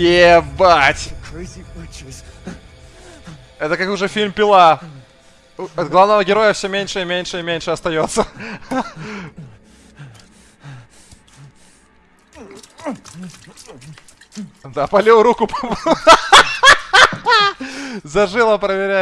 Ебать! Это как уже фильм «Пила». От главного героя все меньше и меньше и меньше остается. Да, полил руку. Зажило, проверяй.